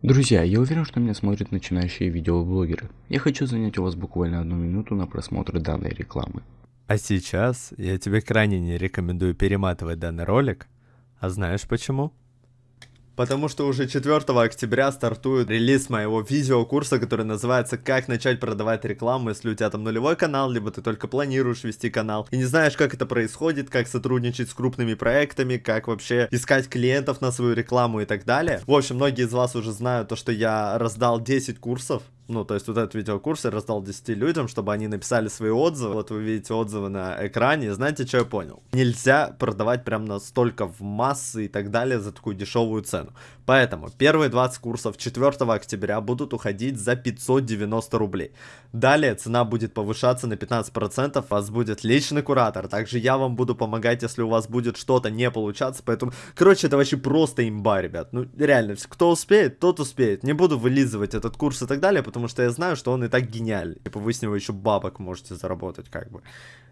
Друзья, я уверен, что меня смотрят начинающие видеоблогеры. Я хочу занять у вас буквально одну минуту на просмотр данной рекламы. А сейчас я тебе крайне не рекомендую перематывать данный ролик. А знаешь почему? Потому что уже 4 октября стартует релиз моего видеокурса, который называется «Как начать продавать рекламу, если у тебя там нулевой канал, либо ты только планируешь вести канал и не знаешь, как это происходит, как сотрудничать с крупными проектами, как вообще искать клиентов на свою рекламу и так далее». В общем, многие из вас уже знают то, что я раздал 10 курсов ну, то есть вот этот видеокурс я раздал 10 людям, чтобы они написали свои отзывы. Вот вы видите отзывы на экране. Знаете, что я понял? Нельзя продавать прям настолько в массы и так далее за такую дешевую цену. Поэтому первые 20 курсов 4 октября будут уходить за 590 рублей. Далее цена будет повышаться на 15%, у вас будет личный куратор. Также я вам буду помогать, если у вас будет что-то не получаться. Поэтому, короче, это вообще просто имба, ребят. Ну, реально, кто успеет, тот успеет. Не буду вылизывать этот курс и так далее, потому потому что я знаю, что он и так гениальный. Типа вы с него еще бабок можете заработать, как бы.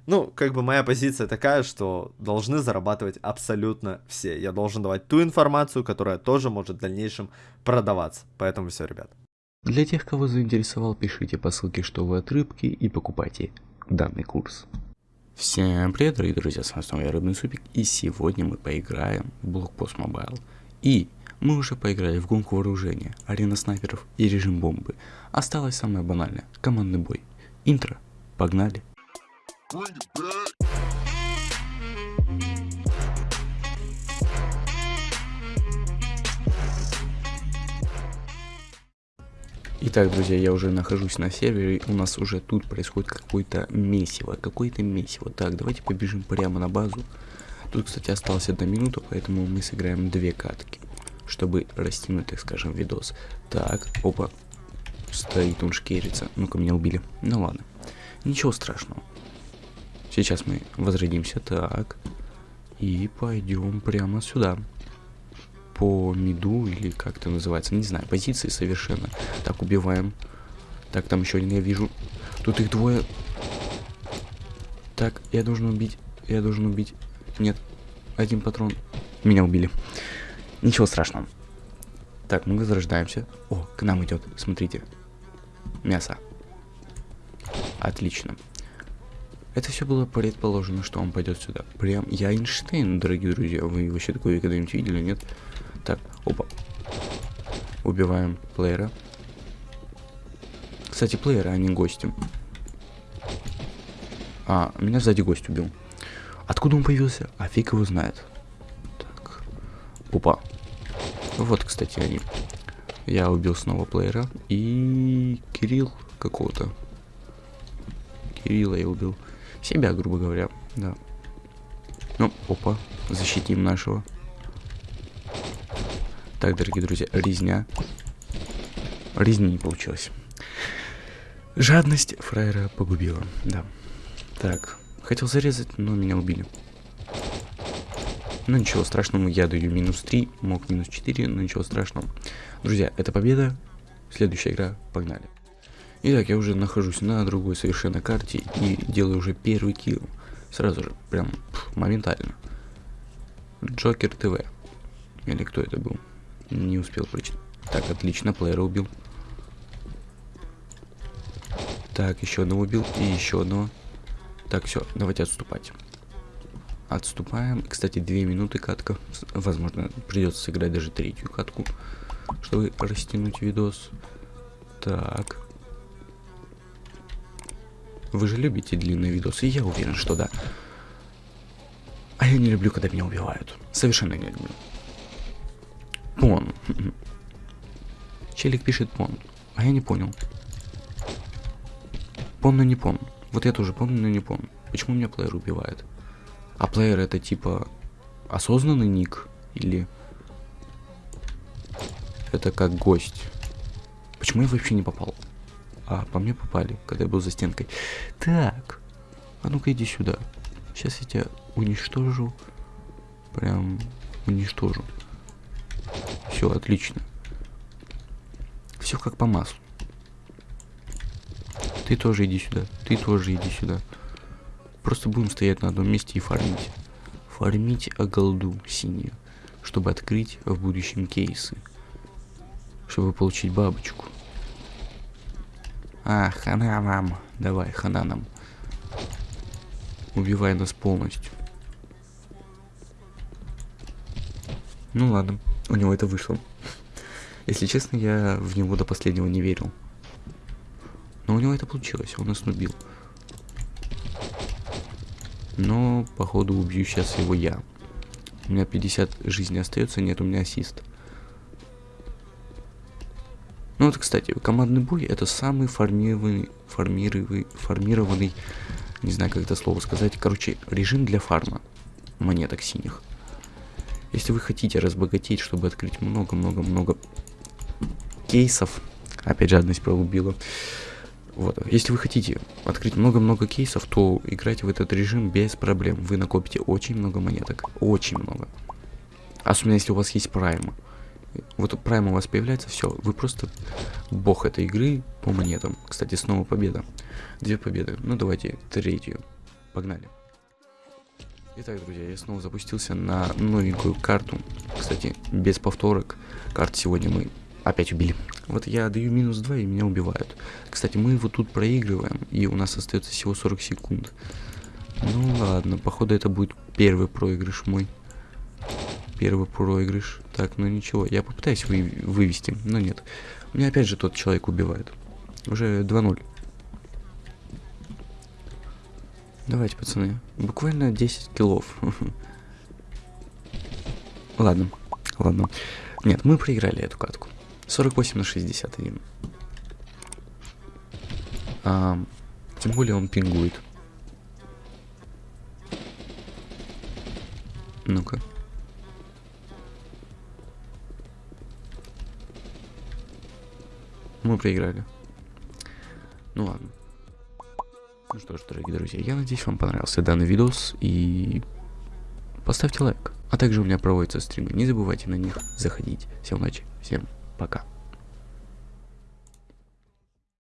Ну, как бы моя позиция такая, что должны зарабатывать абсолютно все. Я должен давать ту информацию, которая тоже может в дальнейшем продаваться. Поэтому все, ребят. Для тех, кого заинтересовал, пишите по ссылке, что вы от рыбки и покупайте данный курс. Всем привет, дорогие друзья, с вами снова я Рыбный Супик, и сегодня мы поиграем в Blockpost Mobile. И мы уже поиграли в гонку вооружения, арена снайперов и режим бомбы. Осталось самое банальное – командный бой. Интро. Погнали. Итак, друзья, я уже нахожусь на сервере, у нас уже тут происходит какое-то месиво, какое-то месиво. Так, давайте побежим прямо на базу. Тут, кстати, осталась одна минута, поэтому мы сыграем две катки чтобы растянуть, так скажем, видос. Так, опа, стоит он шкерится. Ну-ка, меня убили. Ну ладно, ничего страшного. Сейчас мы возродимся, так, и пойдем прямо сюда. По миду, или как это называется, не знаю, позиции совершенно. Так, убиваем. Так, там еще один я вижу. Тут их двое. Так, я должен убить. Я должен убить. Нет, один патрон. Меня убили. Ничего страшного. Так, мы возрождаемся. О, к нам идет, смотрите. Мясо. Отлично. Это все было предположено, что он пойдет сюда. Прям я Эйнштейн, дорогие друзья. Вы вообще такое когда-нибудь видели, нет? Так, опа. Убиваем плеера. Кстати, плеера, а не гостем. А, меня сзади гость убил. Откуда он появился? А фиг его знает. Опа. Вот, кстати, они. Я убил снова плеера. И Кирилл какого-то. Кирилла я убил. Себя, грубо говоря, да. Ну, опа, защитим нашего. Так, дорогие друзья, резня. Резни не получилось. Жадность фраера погубила, да. Так, хотел зарезать, но меня убили. Ну ничего страшного, я даю минус 3, мог минус 4, но ничего страшного. Друзья, это победа. Следующая игра, погнали. Итак, я уже нахожусь на другой совершенно карте и делаю уже первый килл. Сразу же, прям моментально. Джокер ТВ. Или кто это был? Не успел прочитать. Так, отлично, плеера убил. Так, еще одного убил и еще одного. Так, все, давайте отступать. Отступаем. Кстати, две минуты катка. Возможно, придется сыграть даже третью катку, чтобы растянуть видос. Так. Вы же любите длинные видосы? Я уверен, что да. А я не люблю, когда меня убивают. Совершенно не люблю. Пон. Челик пишет пон. А я не понял. Пон, но не пон. Вот я тоже пон, но не пон. Почему меня плеер убивает? А плеер это типа осознанный ник или это как гость? Почему я вообще не попал? А, по мне попали, когда я был за стенкой. Так, а ну-ка иди сюда. Сейчас я тебя уничтожу. Прям уничтожу. Все, отлично. Все как по маслу. Ты тоже иди сюда. Ты тоже иди сюда. Просто будем стоять на одном месте и фармить. Фармить голду синюю, чтобы открыть в будущем кейсы. чтобы получить бабочку. А, хана вам. Давай, хана нам. Убивай нас полностью. Ну ладно, у него это вышло. Если честно, я в него до последнего не верил. Но у него это получилось, он нас нубил. Но, походу, убью сейчас его я. У меня 50 жизней остается, нет, у меня ассист. Ну вот, кстати, командный бой это самый формированный, формированный, формированный, не знаю, как это слово сказать, короче, режим для фарма монеток синих. Если вы хотите разбогатеть, чтобы открыть много-много-много кейсов, опять жадность проубила, вот, если вы хотите открыть много-много кейсов, то играйте в этот режим без проблем. Вы накопите очень много монеток, очень много. Особенно если у вас есть прайм. Вот прайм у вас появляется, все, вы просто бог этой игры по монетам. Кстати, снова победа. Две победы. Ну давайте третью. Погнали. Итак, друзья, я снова запустился на новенькую карту. Кстати, без повторок. Карт сегодня мы опять убили. Вот я даю минус 2 и меня убивают. Кстати, мы его тут проигрываем, и у нас остается всего 40 секунд. Ну ладно, походу это будет первый проигрыш мой. Первый проигрыш. Так, ну ничего, я попытаюсь вы вывести, но нет. Меня опять же тот человек убивает. Уже 2-0. Давайте, пацаны. Буквально 10 киллов. Ладно, ладно. Нет, мы проиграли эту катку. 48 на 61. А, тем более он пингует. Ну-ка. Мы проиграли. Ну ладно. Ну что ж, дорогие друзья, я надеюсь, вам понравился данный видос и поставьте лайк. А также у меня проводятся стримы, не забывайте на них заходить. Всем удачи, всем пока.